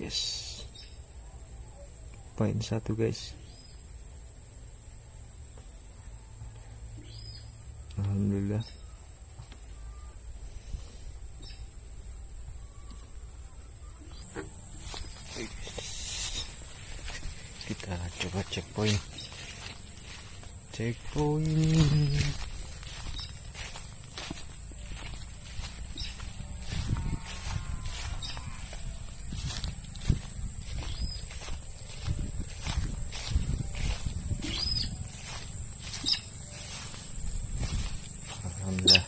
yes poin satu guys. Alhamdulillah. Kita coba cek poin Alhamdulillah.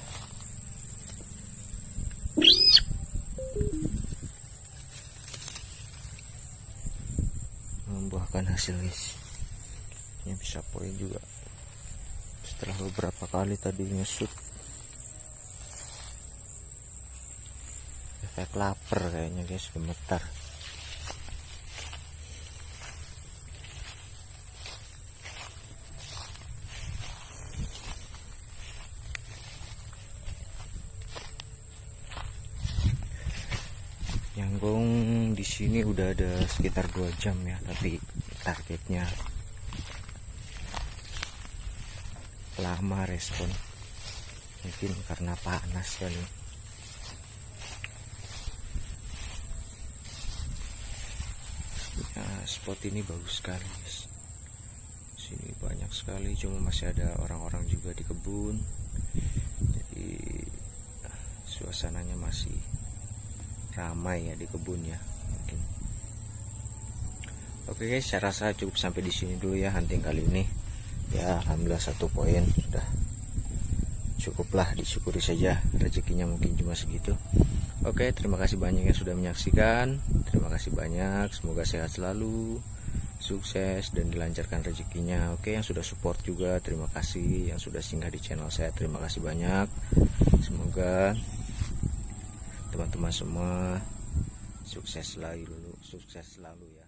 Membuahkan hasil guys. Ini bisa poin juga. Setelah beberapa kali tadi ngesut efek lapar kayaknya guys. Gemetar Nyanggung di sini udah ada sekitar dua jam ya, tapi targetnya lama respon. Mungkin karena panas kali. Nah, spot ini bagus sekali, guys. Sini banyak sekali, cuma masih ada orang-orang juga di kebun. Jadi suasananya masih ramai ya di kebun ya mungkin. Oke guys saya rasa cukup sampai di sini dulu ya hunting kali ini. Ya alhamdulillah satu poin sudah cukuplah disyukuri saja. Rezekinya mungkin cuma segitu. Oke terima kasih banyak yang sudah menyaksikan. Terima kasih banyak semoga sehat selalu sukses dan dilancarkan rezekinya. Oke yang sudah support juga terima kasih. Yang sudah singgah di channel saya terima kasih banyak. Semoga teman-teman semua. Sukses selalu sukses selalu ya